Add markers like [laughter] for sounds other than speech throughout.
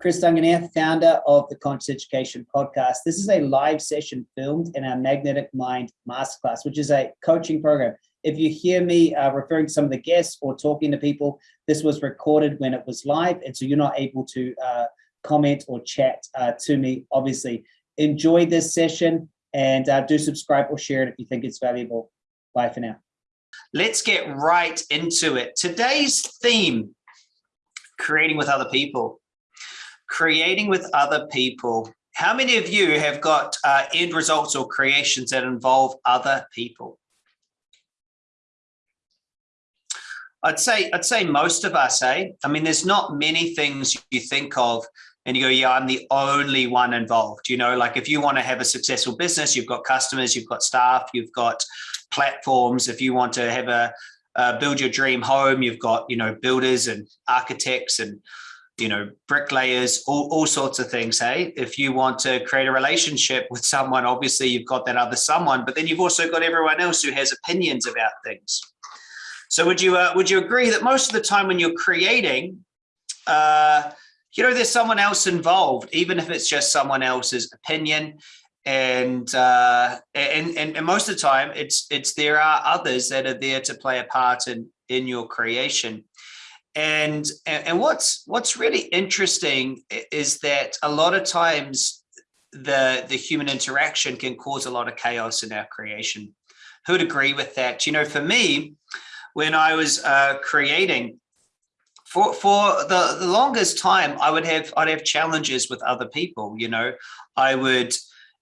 Chris Duncan here, founder of the Conscious Education Podcast. This is a live session filmed in our Magnetic Mind Masterclass, which is a coaching program. If you hear me uh, referring to some of the guests or talking to people, this was recorded when it was live, and so you're not able to uh, comment or chat uh, to me, obviously. Enjoy this session and uh, do subscribe or share it if you think it's valuable. Bye for now. Let's get right into it. Today's theme, creating with other people creating with other people. How many of you have got uh, end results or creations that involve other people? I'd say I'd say most of us, eh? I mean, there's not many things you think of and you go, yeah, I'm the only one involved. You know, like if you want to have a successful business, you've got customers, you've got staff, you've got platforms. If you want to have a uh, build your dream home, you've got, you know, builders and architects and you know, bricklayers, all, all sorts of things. Hey, if you want to create a relationship with someone, obviously you've got that other someone, but then you've also got everyone else who has opinions about things. So would you uh, would you agree that most of the time when you're creating, uh, you know, there's someone else involved, even if it's just someone else's opinion, and uh, and, and and most of the time it's it's there are others that are there to play a part in in your creation. And, and what's what's really interesting is that a lot of times the the human interaction can cause a lot of chaos in our creation. Who would agree with that? You know, for me, when I was uh, creating, for for the, the longest time, I would have I'd have challenges with other people. You know, I would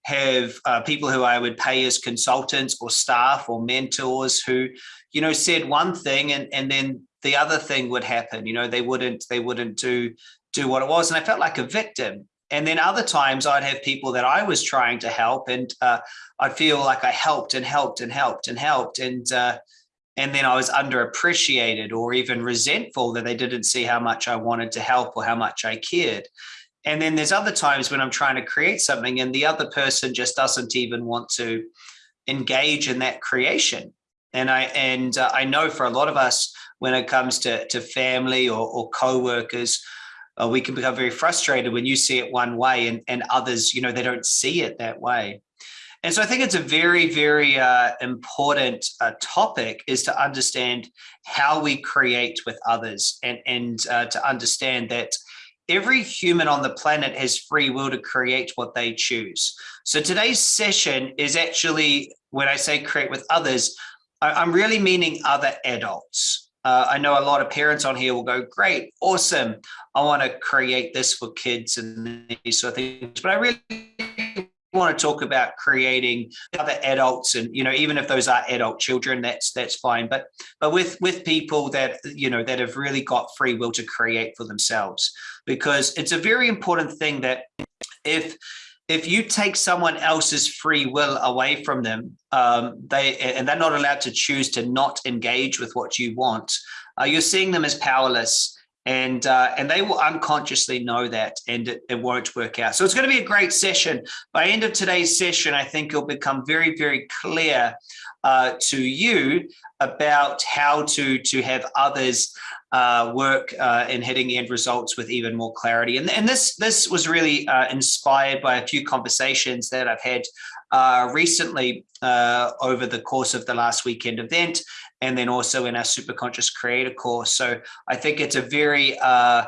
have uh, people who I would pay as consultants or staff or mentors who, you know, said one thing and and then the other thing would happen. You know, they wouldn't they wouldn't do do what it was, and I felt like a victim. And then other times I'd have people that I was trying to help, and uh, I'd feel like I helped and helped and helped and helped, and uh, and then I was underappreciated or even resentful that they didn't see how much I wanted to help or how much I cared. And then there's other times when I'm trying to create something and the other person just doesn't even want to engage in that creation. And I and uh, I know for a lot of us, when it comes to, to family or, or co-workers, uh, we can become very frustrated when you see it one way and, and others, you know, they don't see it that way. And so I think it's a very, very uh, important uh, topic is to understand how we create with others and, and uh, to understand that every human on the planet has free will to create what they choose. So today's session is actually, when I say create with others, I'm really meaning other adults. Uh, I know a lot of parents on here will go, great, awesome. I want to create this for kids and these sort of things. But I really want to talk about creating other adults and you know even if those are adult children that's that's fine but but with with people that you know that have really got free will to create for themselves because it's a very important thing that if if you take someone else's free will away from them, um, they and they're not allowed to choose to not engage with what you want, uh, you're seeing them as powerless, and uh, and they will unconsciously know that, and it, it won't work out. So it's going to be a great session. By end of today's session, I think it'll become very very clear uh, to you about how to to have others uh, work uh, in hitting end results with even more clarity. And, and this, this was really uh, inspired by a few conversations that I've had uh, recently over the course of the last weekend event, and then also in our Super Conscious Creator course. So I think it's a very uh,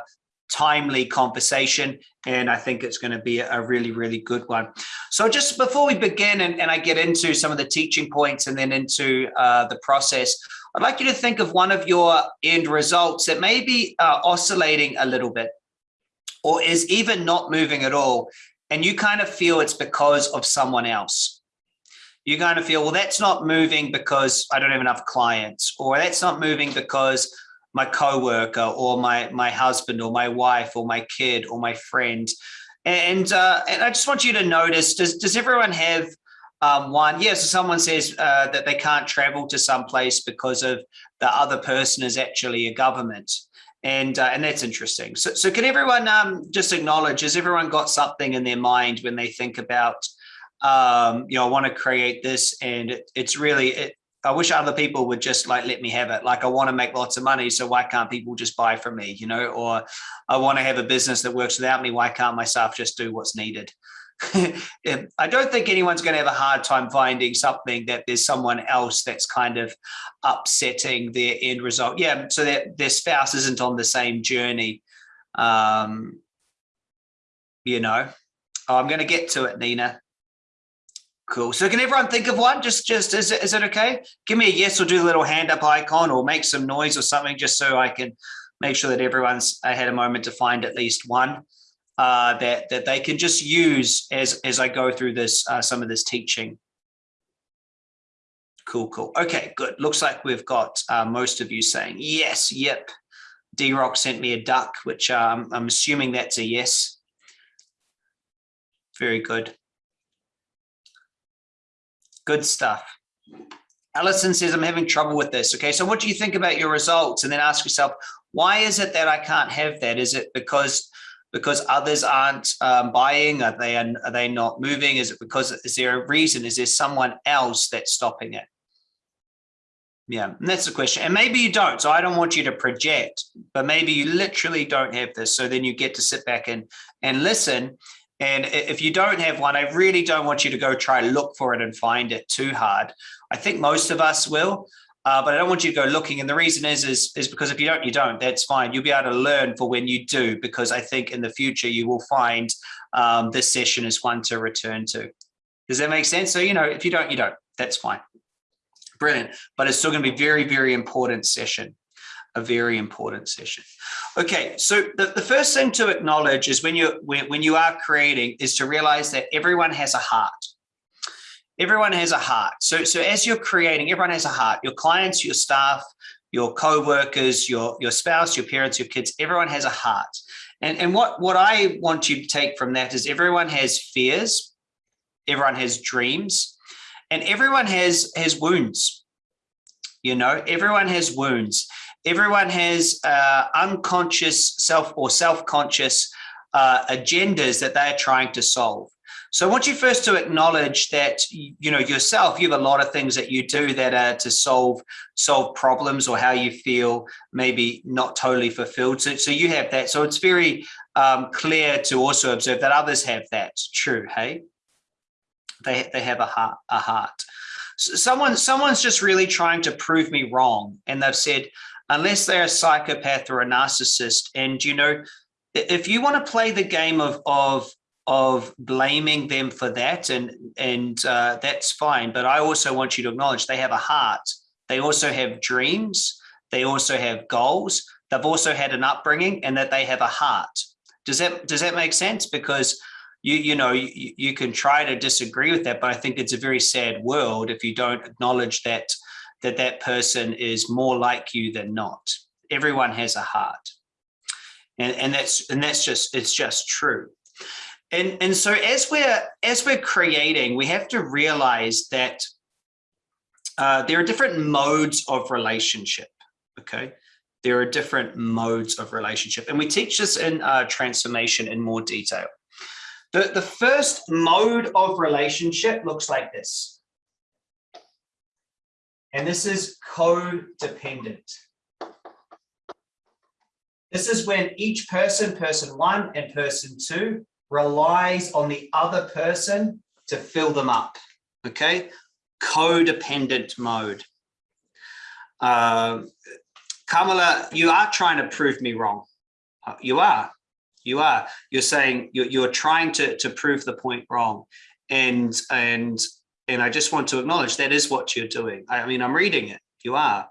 timely conversation and I think it's going to be a really, really good one. So just before we begin and, and I get into some of the teaching points and then into uh, the process, I'd like you to think of one of your end results that may be uh, oscillating a little bit or is even not moving at all. And you kind of feel it's because of someone else. You kind of feel, well, that's not moving because I don't have enough clients, or that's not moving because my coworker or my my husband or my wife or my kid or my friend. And uh, and I just want you to notice, does, does everyone have um, one, yes, yeah, so someone says uh, that they can't travel to some place because of the other person is actually a government. And, uh, and that's interesting. So, so can everyone um, just acknowledge, has everyone got something in their mind when they think about, um, you know, I want to create this and it, it's really, it, I wish other people would just like let me have it. Like I want to make lots of money, so why can't people just buy from me? You know, or I want to have a business that works without me. Why can't my staff just do what's needed? [laughs] I don't think anyone's going to have a hard time finding something that there's someone else that's kind of upsetting their end result. Yeah, so that their spouse isn't on the same journey. Um, you know, oh, I'm going to get to it, Nina. Cool. So can everyone think of one? Just, just is it, is it okay? Give me a yes or do the little hand up icon or make some noise or something just so I can make sure that everyone's had a moment to find at least one uh, that, that they can just use as, as I go through this, uh, some of this teaching. Cool, cool. Okay, good. Looks like we've got uh, most of you saying yes, yep. D-Rock sent me a duck, which um, I'm assuming that's a yes. Very good. Good stuff. Allison says, I'm having trouble with this. Okay, so what do you think about your results? And then ask yourself, why is it that I can't have that? Is it because because others aren't um, buying? Are they are they not moving? Is it because is there a reason? Is there someone else that's stopping it? Yeah, and that's the question. And maybe you don't. So I don't want you to project, but maybe you literally don't have this. So then you get to sit back and and listen and if you don't have one, I really don't want you to go try look for it and find it too hard. I think most of us will, uh, but I don't want you to go looking. And the reason is, is, is because if you don't, you don't, that's fine. You'll be able to learn for when you do, because I think in the future you will find um, this session is one to return to. Does that make sense? So, you know, if you don't, you don't, that's fine. Brilliant. But it's still going to be very, very important session a very important session. Okay, so the, the first thing to acknowledge is when you when, when you are creating is to realize that everyone has a heart. Everyone has a heart. So, so as you're creating, everyone has a heart. Your clients, your staff, your co-workers, your, your spouse, your parents, your kids, everyone has a heart. And, and what, what I want you to take from that is everyone has fears, everyone has dreams, and everyone has, has wounds. You know, everyone has wounds everyone has uh, unconscious self or self-conscious uh, agendas that they're trying to solve. So I want you first to acknowledge that, you know, yourself, you have a lot of things that you do that are to solve solve problems or how you feel maybe not totally fulfilled. So, so you have that. So it's very um, clear to also observe that others have that. True, hey? They, they have a heart. A heart. So someone, someone's just really trying to prove me wrong. And they've said, unless they're a psychopath or a narcissist. And, you know, if you want to play the game of, of, of blaming them for that, and, and uh, that's fine. But I also want you to acknowledge they have a heart. They also have dreams. They also have goals. They've also had an upbringing and that they have a heart. Does that, does that make sense? Because you, you know, you, you can try to disagree with that, but I think it's a very sad world if you don't acknowledge that that that person is more like you than not. Everyone has a heart. And, and that's and that's just it's just true. And, and so as we're as we're creating, we have to realize that uh, there are different modes of relationship. Okay, there are different modes of relationship, and we teach this in uh, transformation in more detail. The, the first mode of relationship looks like this. And this is codependent. This is when each person, person one and person two, relies on the other person to fill them up, okay? Codependent mode. Uh, Kamala, you are trying to prove me wrong. Uh, you are, you are. You're saying you're, you're trying to, to prove the point wrong. And, and and I just want to acknowledge that is what you're doing. I mean, I'm reading it. You are.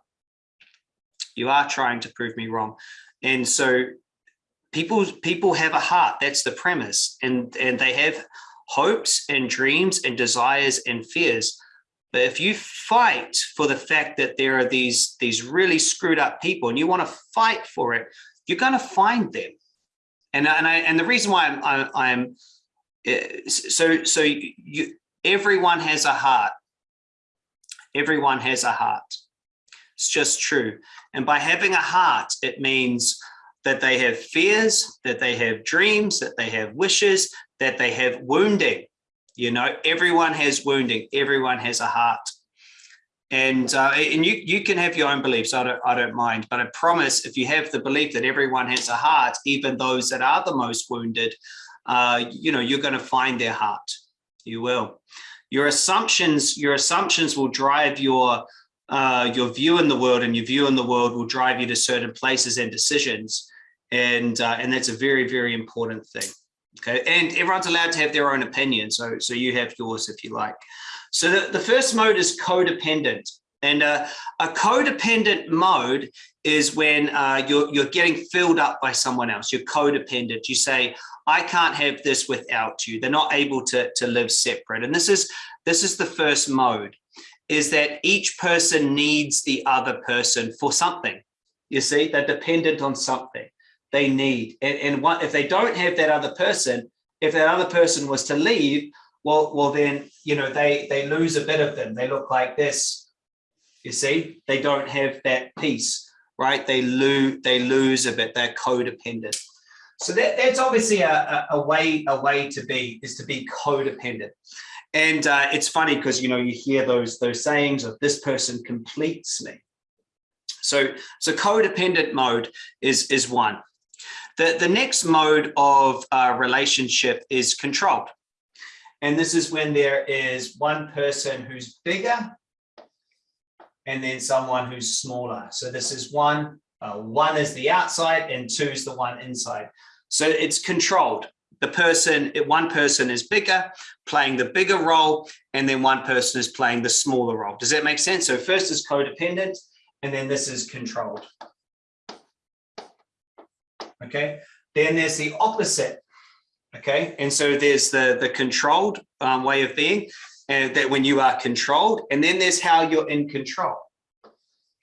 You are trying to prove me wrong. And so people people have a heart. That's the premise. And, and they have hopes and dreams and desires and fears. But if you fight for the fact that there are these, these really screwed up people and you want to fight for it, you're going to find them. And, and, I, and the reason why I'm, I'm, I'm eh, so, so you, Everyone has a heart. Everyone has a heart. It's just true. And by having a heart, it means that they have fears, that they have dreams, that they have wishes, that they have wounding. You know, everyone has wounding. Everyone has a heart. and uh, and you you can have your own beliefs. I don't I don't mind, but I promise if you have the belief that everyone has a heart, even those that are the most wounded, uh, you know you're going to find their heart. You will. Your assumptions your assumptions will drive your uh, your view in the world, and your view in the world will drive you to certain places and decisions, and uh, and that's a very very important thing. Okay, and everyone's allowed to have their own opinion, so so you have yours if you like. So the, the first mode is codependent. And uh, a codependent mode is when uh, you're, you're getting filled up by someone else. You're codependent. You say, I can't have this without you. They're not able to, to live separate. And this is, this is the first mode, is that each person needs the other person for something. You see, they're dependent on something they need. And, and what, if they don't have that other person, if that other person was to leave, well, well, then, you know, they, they lose a bit of them. They look like this, you see, they don't have that piece, right? They lose, they lose a bit, they're codependent. So that, that's obviously a, a, way, a way to be, is to be codependent. And uh, it's funny because, you know, you hear those, those sayings of this person completes me. So, so codependent mode is, is one. The, the next mode of uh, relationship is controlled. And this is when there is one person who's bigger and then someone who's smaller. So this is one, uh, one is the outside and two is the one inside. So it's controlled. The person, one person is bigger, playing the bigger role, and then one person is playing the smaller role. Does that make sense? So first is codependent, and then this is controlled. Okay, then there's the opposite Okay, and so there's the, the controlled um, way of being, and that when you are controlled, and then there's how you're in control.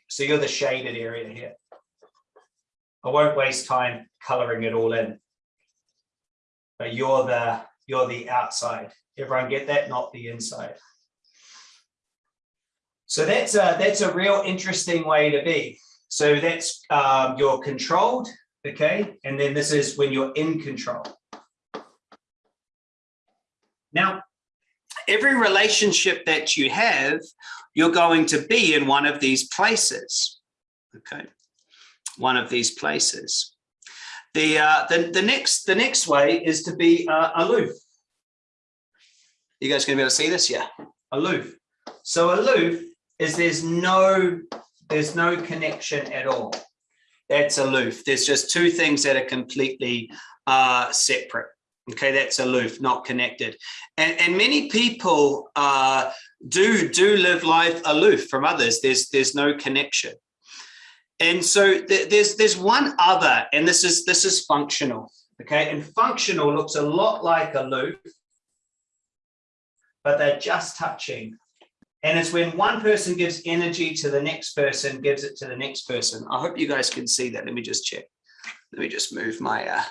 So you're the shaded area here. I won't waste time coloring it all in. But you're the you're the outside. Everyone get that, not the inside. So that's a that's a real interesting way to be. So that's um, you're controlled, okay, and then this is when you're in control. Now, every relationship that you have, you're going to be in one of these places. Okay, one of these places. The uh, the the next the next way is to be uh, aloof. You guys gonna be able to see this? Yeah, aloof. So aloof is there's no there's no connection at all. That's aloof. There's just two things that are completely uh, separate. Okay, that's aloof, not connected. And, and many people uh, do do live life aloof from others. There's there's no connection. And so th there's there's one other, and this is this is functional. Okay, and functional looks a lot like a loop, but they're just touching. And it's when one person gives energy to the next person, gives it to the next person. I hope you guys can see that. Let me just check. Let me just move my uh,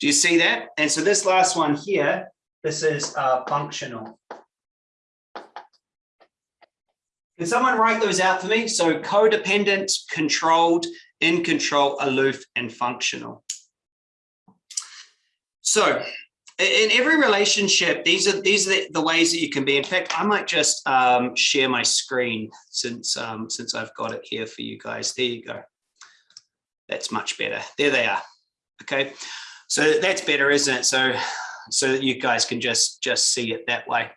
do you see that? And so this last one here, this is uh, functional. Can someone write those out for me? So codependent, controlled, in control, aloof, and functional. So in every relationship, these are these are the, the ways that you can be. In fact, I might just um, share my screen since um, since I've got it here for you guys. There you go. That's much better. There they are. Okay. So that's better, isn't it? So, so that you guys can just, just see it that way.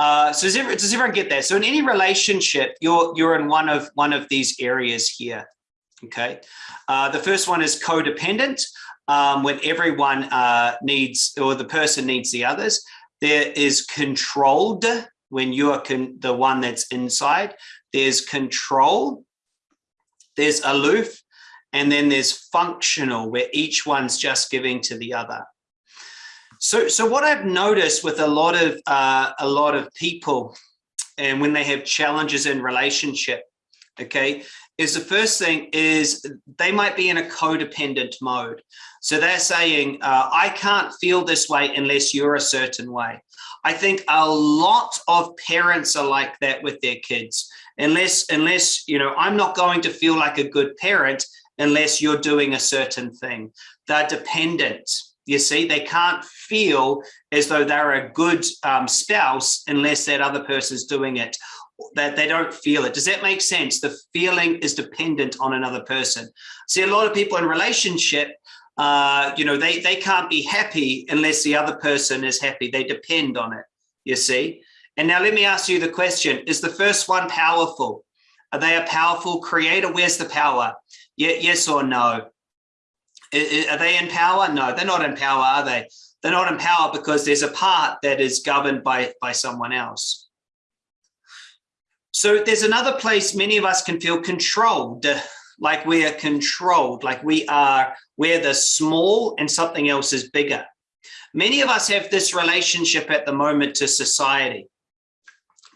Uh, so does everyone, does everyone get that? So in any relationship, you're, you're in one of, one of these areas here. Okay. Uh, the first one is codependent. Um, when everyone uh, needs, or the person needs the others. There is controlled when you are the one that's inside. There's control. There's aloof and then there's functional where each one's just giving to the other. So, so what I've noticed with a lot of uh, a lot of people, and when they have challenges in relationship, okay, is the first thing is they might be in a codependent mode. So they're saying, uh, I can't feel this way unless you're a certain way. I think a lot of parents are like that with their kids. Unless, unless you know, I'm not going to feel like a good parent unless you're doing a certain thing. They're dependent. You see, they can't feel as though they're a good um, spouse unless that other person's doing it. that they don't feel it. Does that make sense? The feeling is dependent on another person. See, a lot of people in relationship, uh, you know, they, they can't be happy unless the other person is happy. They depend on it, you see? And now let me ask you the question, is the first one powerful? Are they a powerful creator? Where's the power? Yes or no? Are they in power? No, they're not in power, are they? They're not in power because there's a part that is governed by, by someone else. So there's another place many of us can feel controlled, like we are controlled, like we are, we're the small and something else is bigger. Many of us have this relationship at the moment to society.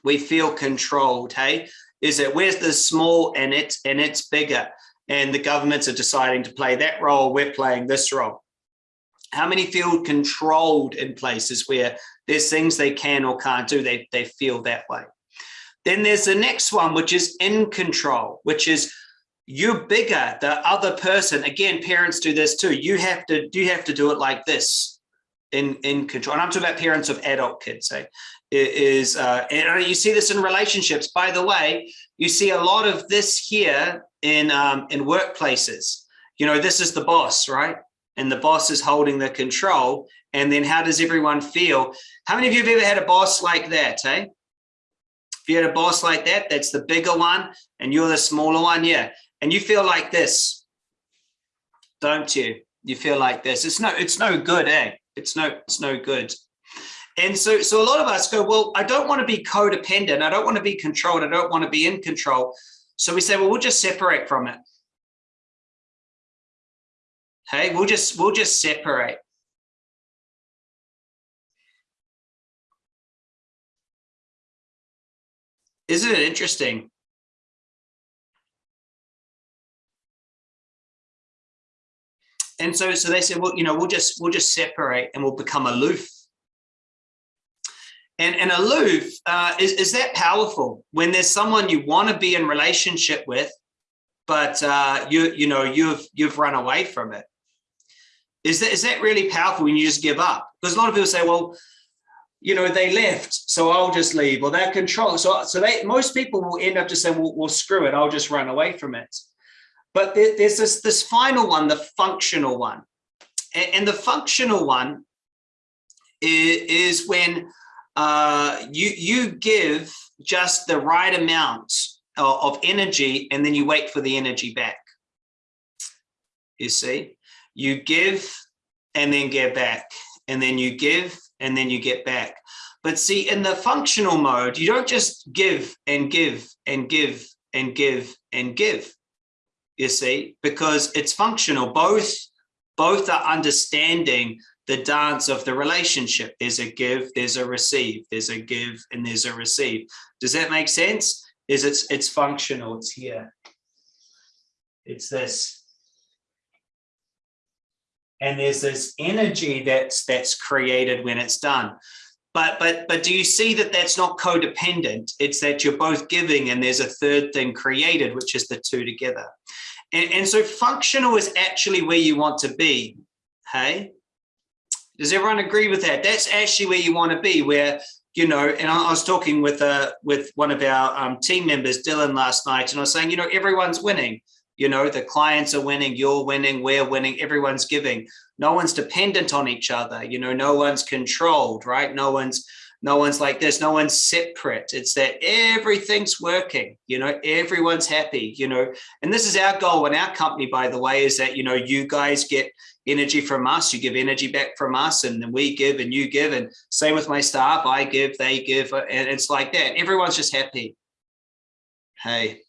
We feel controlled, hey? Is that we're the small and it's, and it's bigger and the governments are deciding to play that role, we're playing this role. How many feel controlled in places where there's things they can or can't do, they, they feel that way. Then there's the next one, which is in control, which is you're bigger, the other person. Again, parents do this too. You have to, you have to do it like this in, in control. And I'm talking about parents of adult kids. Eh? Is uh, and you see this in relationships. By the way, you see a lot of this here in um, in workplaces. You know, this is the boss, right? And the boss is holding the control. And then how does everyone feel? How many of you have ever had a boss like that, eh? If you had a boss like that, that's the bigger one and you're the smaller one, yeah. And you feel like this, don't you? You feel like this. It's no, it's no good, eh? It's no, it's no good. And so, so a lot of us go, well, I don't want to be codependent. I don't want to be controlled. I don't want to be in control. So we say, well, we'll just separate from it. Hey, we'll just, we'll just separate. Isn't it interesting? And so, so they said, well, you know, we'll just, we'll just separate and we'll become aloof. And, and aloof, uh, is, is that powerful when there's someone you want to be in relationship with, but uh, you, you know, you've, you've run away from it. Is that, is that really powerful when you just give up? Because a lot of people say, well, you know, they left, so I'll just leave, or they're control. So, so they, most people will end up just saying, well, well, screw it, I'll just run away from it. But there, there's this, this final one, the functional one. And, and the functional one is, is when uh, you, you give just the right amount of, of energy and then you wait for the energy back. You see, you give and then get back and then you give and then you get back. But see, in the functional mode, you don't just give and give and give and give and give, you see, because it's functional. Both, both are understanding the dance of the relationship. There's a give, there's a receive, there's a give, and there's a receive. Does that make sense? Is it's it's functional, it's here. It's this and there's this energy that's that's created when it's done but but but do you see that that's not codependent it's that you're both giving and there's a third thing created which is the two together and, and so functional is actually where you want to be hey does everyone agree with that that's actually where you want to be where you know and i, was talking with uh with one of our um, team members dylan last night and i was saying you know everyone's winning you know, the clients are winning, you're winning, we're winning, everyone's giving. No one's dependent on each other. You know, no one's controlled, right? No one's, no one's like this, no one's separate. It's that everything's working, you know, everyone's happy, you know, and this is our goal in our company, by the way, is that, you know, you guys get energy from us, you give energy back from us, and then we give and you give. And same with my staff, I give, they give, uh, and it's like that. Everyone's just happy. Hey,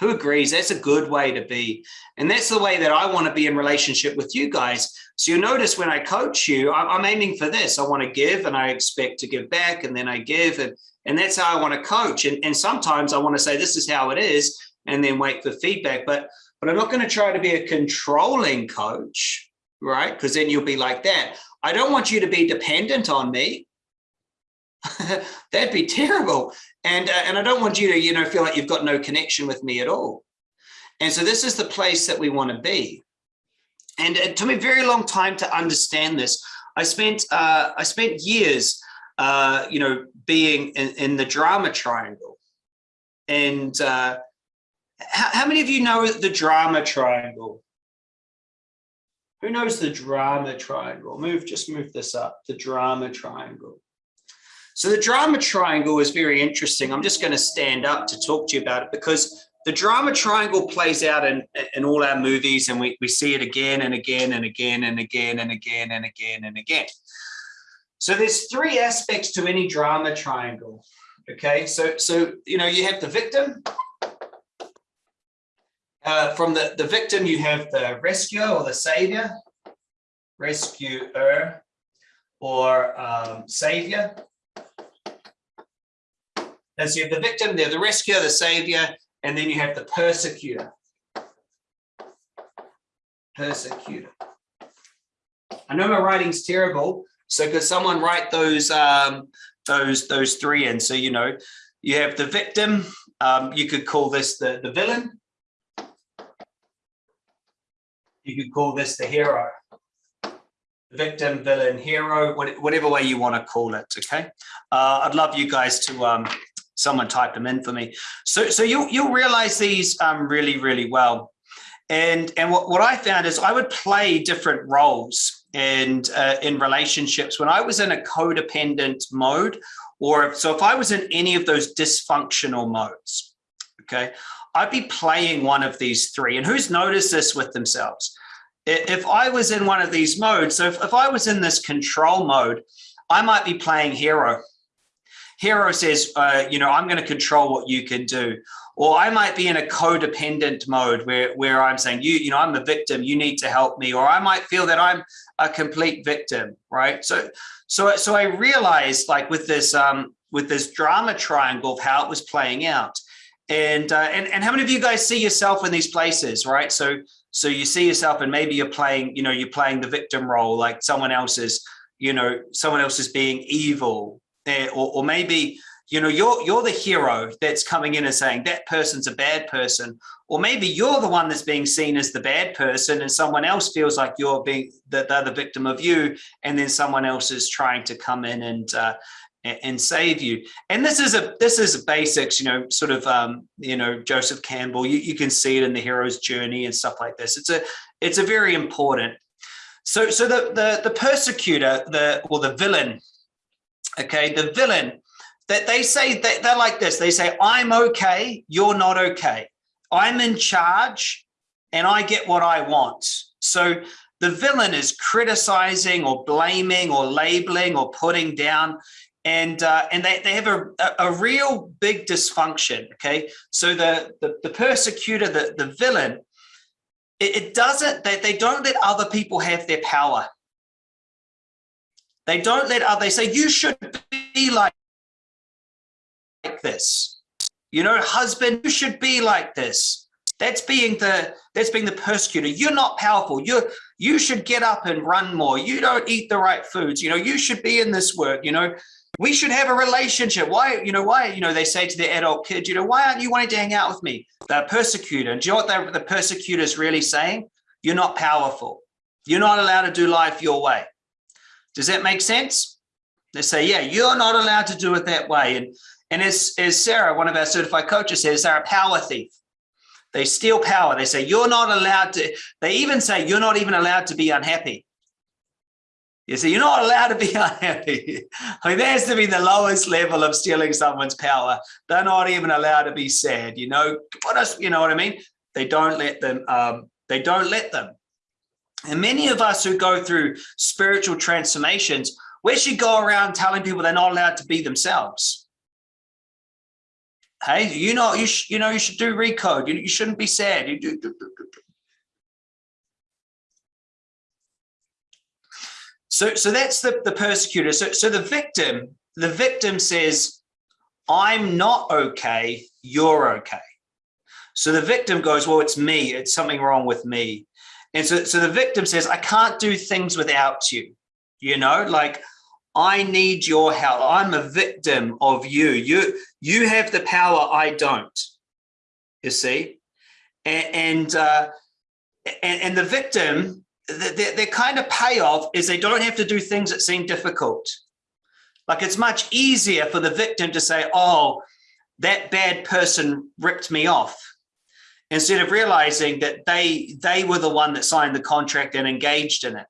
who agrees? That's a good way to be. And that's the way that I want to be in relationship with you guys. So you notice when I coach you, I'm aiming for this. I want to give and I expect to give back and then I give. And, and that's how I want to coach. And, and sometimes I want to say, this is how it is, and then wait for feedback. But, but I'm not going to try to be a controlling coach, right? Because then you'll be like that. I don't want you to be dependent on me. [laughs] That'd be terrible. And, uh, and I don't want you to, you know, feel like you've got no connection with me at all. And so this is the place that we want to be. And it took me a very long time to understand this. I spent, uh, I spent years, uh, you know, being in, in the drama triangle. And uh, how, how many of you know the drama triangle? Who knows the drama triangle? Move, just move this up, the drama triangle. So the drama triangle is very interesting. I'm just going to stand up to talk to you about it because the drama triangle plays out in, in all our movies and we, we see it again and again and again and again and again and again and again. So there's three aspects to any drama triangle. Okay, so so you know you have the victim. Uh, from the, the victim, you have the rescuer or the savior, rescuer or um, savior. And so you have the victim, they're the rescuer, the savior, and then you have the persecutor. Persecutor. I know my writing's terrible, so could someone write those um, those those three in? So you know, you have the victim. Um, you could call this the the villain. You could call this the hero. Victim, villain, hero, whatever way you want to call it. Okay. Uh, I'd love you guys to um, someone type them in for me. So, so you'll, you'll realize these um, really, really well. And, and what, what I found is I would play different roles and uh, in relationships when I was in a codependent mode, or if, so if I was in any of those dysfunctional modes, okay, I'd be playing one of these three. And who's noticed this with themselves? If I was in one of these modes, so if, if I was in this control mode, I might be playing hero Hero says, uh, you know, I'm going to control what you can do. Or I might be in a codependent mode where, where I'm saying, you, you know, I'm a victim, you need to help me. Or I might feel that I'm a complete victim, right? So, so, so I realized like with this, um, with this drama triangle of how it was playing out. And, uh, and, and how many of you guys see yourself in these places, right? So, so you see yourself and maybe you're playing, you know, you're playing the victim role, like someone else is, you know, someone else is being evil there, or, or maybe you know you're you're the hero that's coming in and saying that person's a bad person or maybe you're the one that's being seen as the bad person and someone else feels like you're being that they're the victim of you and then someone else is trying to come in and uh, and save you and this is a this is a basics you know sort of um you know joseph campbell you, you can see it in the hero's journey and stuff like this it's a it's a very important so so the the the persecutor the or the villain okay, the villain, that they say that they're like this. They say, I'm okay, you're not okay. I'm in charge and I get what I want. So the villain is criticizing or blaming or labeling or putting down and uh, and they, they have a, a, real big dysfunction okay so the the, the persecutor the, the villain it, it doesn't they, they don't let other people have their power they don't let other, they say, you should be like this. You know, husband, you should be like this. That's being the that's being the persecutor. You're not powerful. You you should get up and run more. You don't eat the right foods. You know, you should be in this work. You know, we should have a relationship. Why, you know, why, you know, they say to the adult kid, you know, why aren't you wanting to hang out with me? The persecutor. And do you know what the persecutor is really saying? You're not powerful. You're not allowed to do life your way. Does that make sense? They say, yeah, you're not allowed to do it that way. And, and as, as Sarah, one of our certified coaches says, they're a power thief. They steal power. They say, you're not allowed to, they even say, you're not even allowed to be unhappy. You see, you're not allowed to be [laughs] unhappy. I mean, that has to be the lowest level of stealing someone's power. They're not even allowed to be sad. You know, what else, you know what I mean? They don't let them, um, they don't let them. And many of us who go through spiritual transformations, we should go around telling people they're not allowed to be themselves. Hey, you know, you, you know, you should do recode. You, you shouldn't be sad. You do, do, do, do. So, so that's the, the persecutor. So, so the victim, the victim says, I'm not okay, you're okay. So the victim goes, well, it's me, it's something wrong with me. And so, so the victim says, I can't do things without you. You know, like I need your help. I'm a victim of you. You, you have the power. I don't, you see? And, and, uh, and, and the victim, their, kind of payoff is they don't have to do things that seem difficult. Like it's much easier for the victim to say, oh, that bad person ripped me off instead of realizing that they they were the one that signed the contract and engaged in it.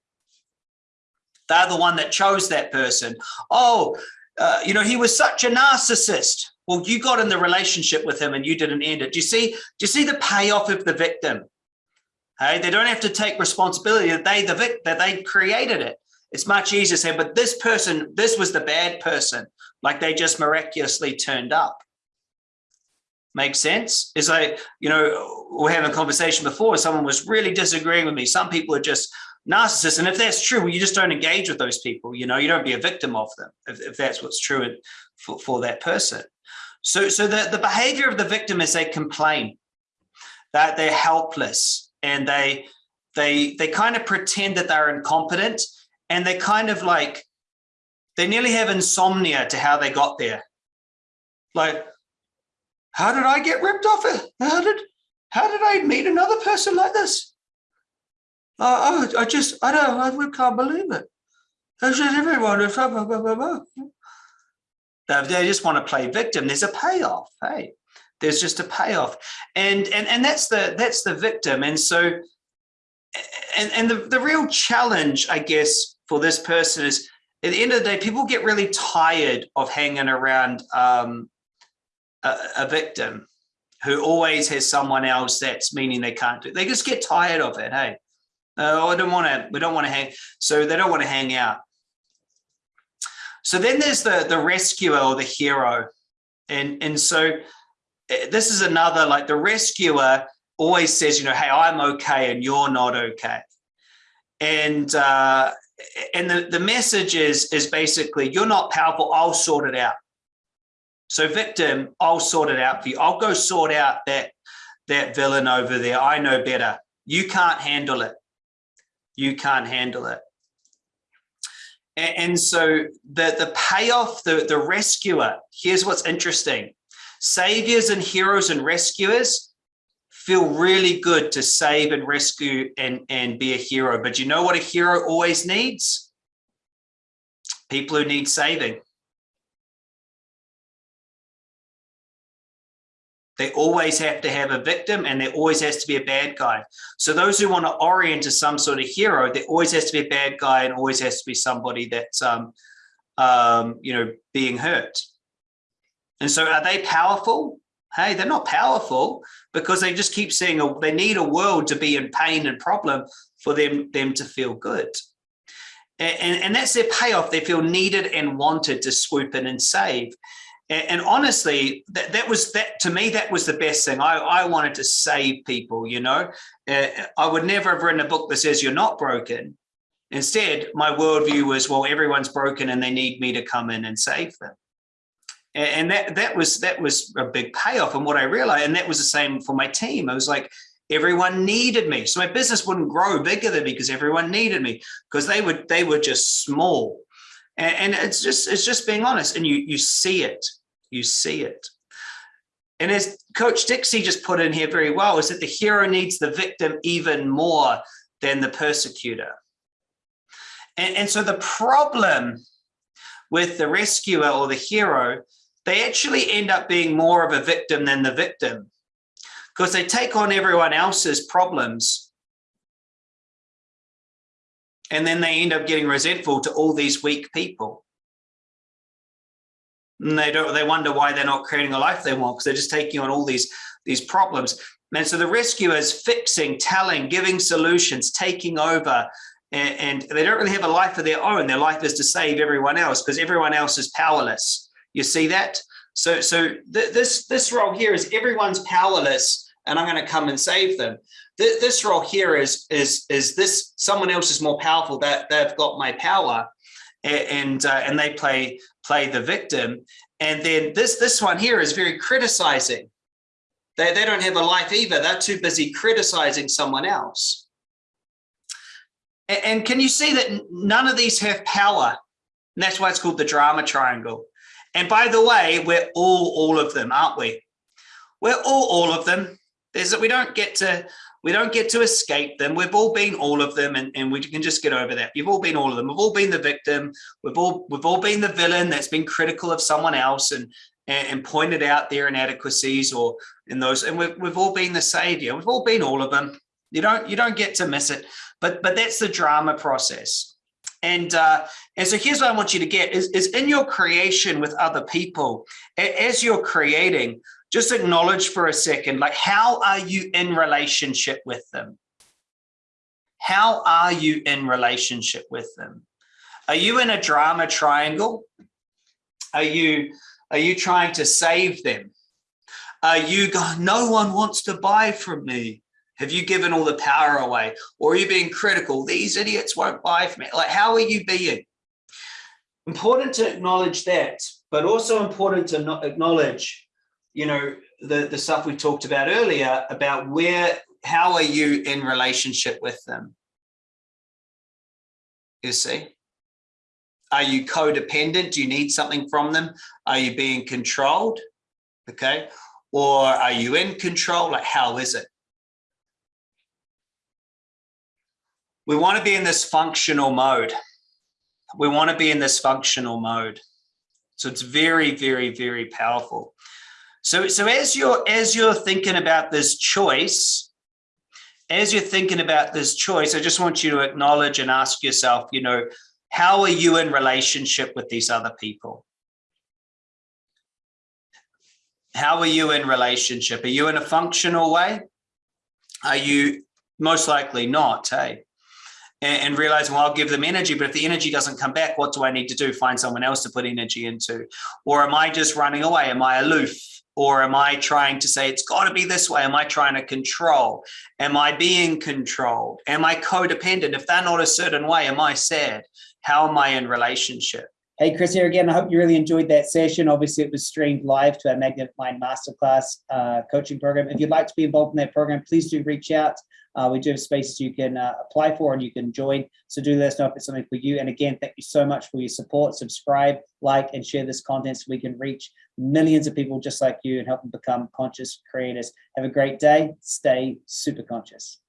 They're the one that chose that person. Oh uh, you know he was such a narcissist. Well you got in the relationship with him and you didn't end it. Do you see do you see the payoff of the victim hey they don't have to take responsibility that they the that they created it. It's much easier to say but this person this was the bad person. Like they just miraculously turned up. Make sense? Is like you know we're having a conversation before someone was really disagreeing with me. Some people are just narcissists and if that's true well, you just don't engage with those people you know you don't be a victim of them if, if that's what's true for, for that person. So so the, the behavior of the victim is they complain that they're helpless and they they they kind of pretend that they're incompetent and they kind of like they nearly have insomnia to how they got there like how did I get ripped off? How did how did I meet another person like this? Uh, I, I just I don't I can't believe it. That's just everyone. Blah, blah, blah, they just want to play victim. There's a payoff. Hey, there's just a payoff, and and and that's the that's the victim. And so, and and the the real challenge, I guess, for this person is at the end of the day, people get really tired of hanging around um, a, a victim who always has someone else that's meaning they can't do. it. They just get tired of it. Hey, oh, I don't want to. We don't want to hang. So they don't want to hang out. So then there's the the rescuer or the hero, and and so this is another like the rescuer always says, you know, hey, I'm okay and you're not okay, and uh, and the the message is is basically you're not powerful. I'll sort it out. So victim, I'll sort it out for you. I'll go sort out that, that villain over there. I know better. You can't handle it. You can't handle it. And, and so the, the payoff, the, the rescuer, here's what's interesting. Saviors and heroes and rescuers feel really good to save and rescue and, and be a hero. But you know what a hero always needs? People who need saving. They always have to have a victim and there always has to be a bad guy. So those who want to orient to some sort of hero, there always has to be a bad guy and always has to be somebody that's, um, um, you know, being hurt. And so are they powerful? Hey, they're not powerful because they just keep saying a, they need a world to be in pain and problem for them, them to feel good. And, and, and that's their payoff. They feel needed and wanted to swoop in and save. And, and honestly, that, that was that to me, that was the best thing. I, I wanted to save people, you know, uh, I would never have written a book that says you're not broken. Instead, my worldview was, well, everyone's broken and they need me to come in and save them. And that that was that was a big payoff. And what I realized, and that was the same for my team. I was like, everyone needed me. So my business wouldn't grow bigger than me because everyone needed me because they would they were just small. And, and it's just it's just being honest, and you you see it, you see it. And as Coach Dixie just put in here very well, is that the hero needs the victim even more than the persecutor. And, and so the problem with the rescuer or the hero, they actually end up being more of a victim than the victim because they take on everyone else's problems and then they end up getting resentful to all these weak people. And they don't, they wonder why they're not creating a life they want because they're just taking on all these, these problems. And so the rescuer is fixing, telling, giving solutions, taking over, and, and they don't really have a life of their own. Their life is to save everyone else because everyone else is powerless. You see that? So, so th this, this role here is everyone's powerless and I'm going to come and save them. Th this role here is is is this someone else is more powerful that they've got my power and uh, and they play play the victim. And then this this one here is very criticizing. They, they don't have a life either. They're too busy criticizing someone else. And, and can you see that none of these have power? And that's why it's called the drama triangle and by the way we're all all of them aren't we we're all all of them there's that we don't get to we don't get to escape them. We've all been all of them and, and we can just get over that. You've all been all of them. We've all been the victim. We've all we've all been the villain that's been critical of someone else. And and, and pointed out their inadequacies or in those, and we've, we've all been the savior. We've all been all of them. You don't, you don't get to miss it, but, but that's the drama process. And, uh, and so here's what I want you to get is, is in your creation with other people, as you're creating, just acknowledge for a second, like how are you in relationship with them? How are you in relationship with them? Are you in a drama triangle? Are you, are you trying to save them? Are you going, no one wants to buy from me? Have you given all the power away? Or are you being critical? These idiots won't buy from me. Like, how are you being? Important to acknowledge that, but also important to not acknowledge, you know, the, the stuff we talked about earlier about where, how are you in relationship with them? You see? Are you codependent? Do you need something from them? Are you being controlled? Okay. Or are you in control? Like, how is it? We want to be in this functional mode. We want to be in this functional mode. So it's very, very, very powerful. So, so as you're as you're thinking about this choice, as you're thinking about this choice, I just want you to acknowledge and ask yourself, you know, how are you in relationship with these other people? How are you in relationship? Are you in a functional way? Are you most likely not, hey? And, realizing, well, I'll give them energy, but if the energy doesn't come back, what do I need to do? Find someone else to put energy into? Or am I just running away? Am I aloof? Or am I trying to say it's got to be this way? Am I trying to control? Am I being controlled? Am I codependent? If they're not a certain way, am I sad? How am I in relationship? Hey, Chris here again. I hope you really enjoyed that session. Obviously, it was streamed live to our Magnetic Mind Masterclass uh, coaching program. If you'd like to be involved in that program, please do reach out. Uh, we do have spaces you can uh, apply for and you can join. So do let us know if it's something for you. And again, thank you so much for your support. Subscribe, like, and share this content so we can reach millions of people just like you and help them become conscious creators. Have a great day. Stay super conscious.